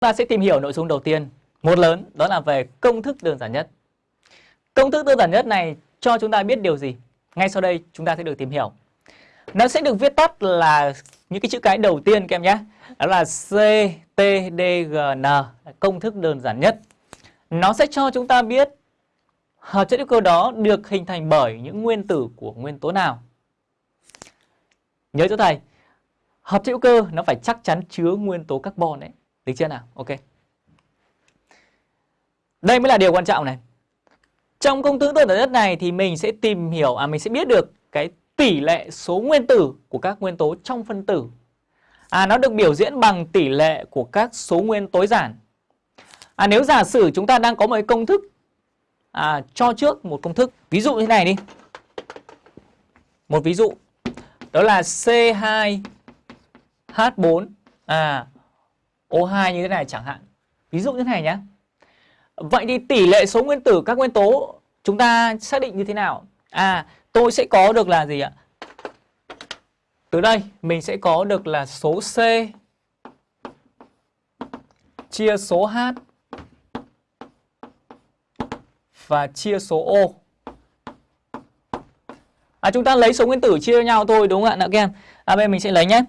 ta sẽ tìm hiểu nội dung đầu tiên, một lớn, đó là về công thức đơn giản nhất. Công thức đơn giản nhất này cho chúng ta biết điều gì? Ngay sau đây chúng ta sẽ được tìm hiểu. Nó sẽ được viết tắt là những cái chữ cái đầu tiên các em nhé. Đó là CTDGN, công thức đơn giản nhất. Nó sẽ cho chúng ta biết hợp chất hữu cơ đó được hình thành bởi những nguyên tử của nguyên tố nào. Nhớ cho thầy, hợp chất hữu cơ nó phải chắc chắn chứa nguyên tố carbon đấy. Được chưa nào? Ok. Đây mới là điều quan trọng này. Trong công thức đơn giản đất này thì mình sẽ tìm hiểu, à mình sẽ biết được cái tỷ lệ số nguyên tử của các nguyên tố trong phân tử. À nó được biểu diễn bằng tỷ lệ của các số nguyên tối giản. À nếu giả sử chúng ta đang có một công thức à, cho trước một công thức, ví dụ như thế này đi. Một ví dụ đó là C2H4 à O2 như thế này chẳng hạn. Ví dụ như thế này nhé. Vậy thì tỷ lệ số nguyên tử các nguyên tố chúng ta xác định như thế nào? À, tôi sẽ có được là gì ạ? Từ đây mình sẽ có được là số C chia số H và chia số O. À, chúng ta lấy số nguyên tử chia nhau thôi đúng không ạ nào các em? À, bên mình sẽ lấy nhé.